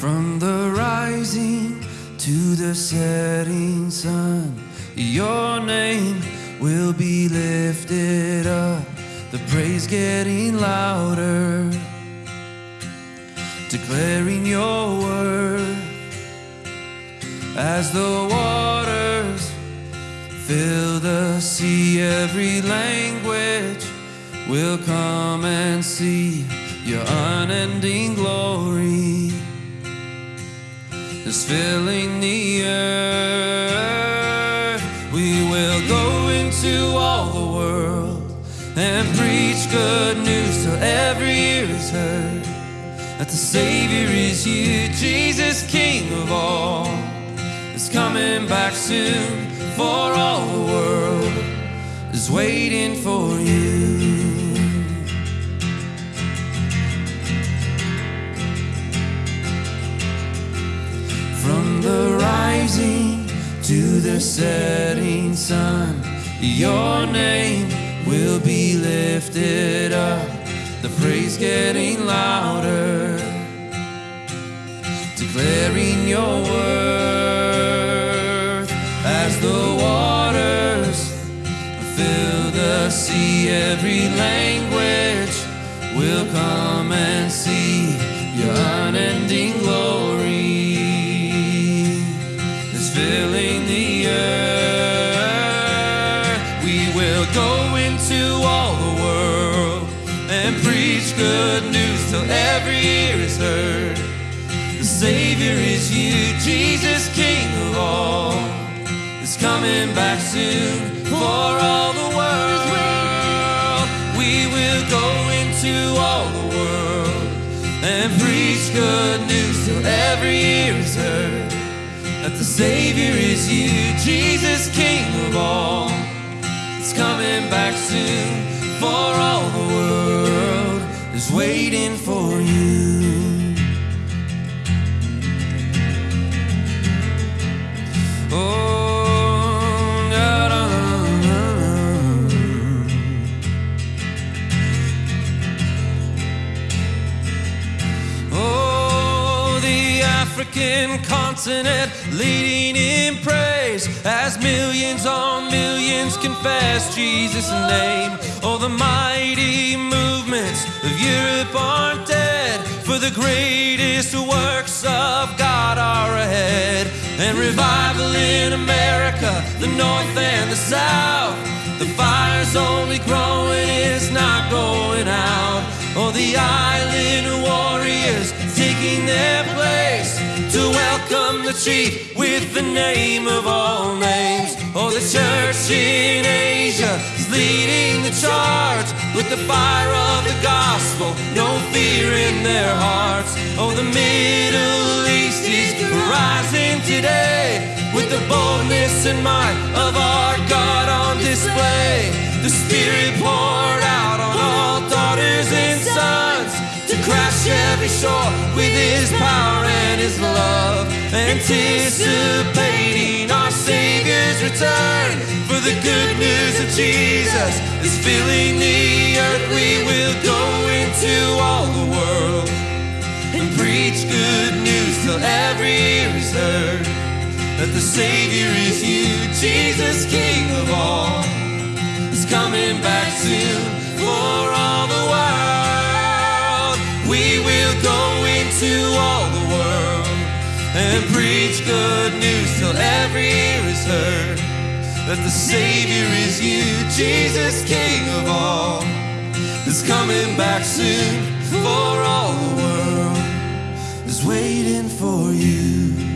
From the rising to the setting sun, your name will be lifted up. The praise getting louder, declaring your word as the waters fill the sea. Every language will come and see your unending glory is filling the earth. We will go into all the world and preach good news till every ear is heard that the Savior is you, Jesus, King of all, is coming back soon for all the world is waiting for you. The setting sun, your name will be lifted up. The praise getting louder, declaring your worth as the waters fill the sea. Every language will come into all the world and preach good news till every ear is heard. The Savior is you, Jesus, King of all, is coming back soon for all the world. We will go into all the world and preach good news till every ear is heard that the Savior is you, Jesus, King of all. Coming back soon for all the world is waiting for you. African continent leading in praise as millions on millions confess Jesus' name. Oh, the mighty movements of Europe aren't dead, for the greatest works of God are ahead. And revival in America, the North and the South. The fire's only growing, it's not going out. Oh, the island to welcome the chief with the name of all names. Oh, the church in Asia is leading the charge with the fire of the gospel, no fear in their hearts. Oh, the Middle East is rising today with the boldness and might of our every shore with His power and His love, anticipating our Savior's return. For the good news of Jesus is filling the earth. We will go into all the world and preach good news till every ear is heard that the Savior is you, Jesus, King of all, is coming back soon for all into all the world and preach good news till every ear is heard. That the Savior is you, Jesus, King of all, is coming back soon for all the world is waiting for you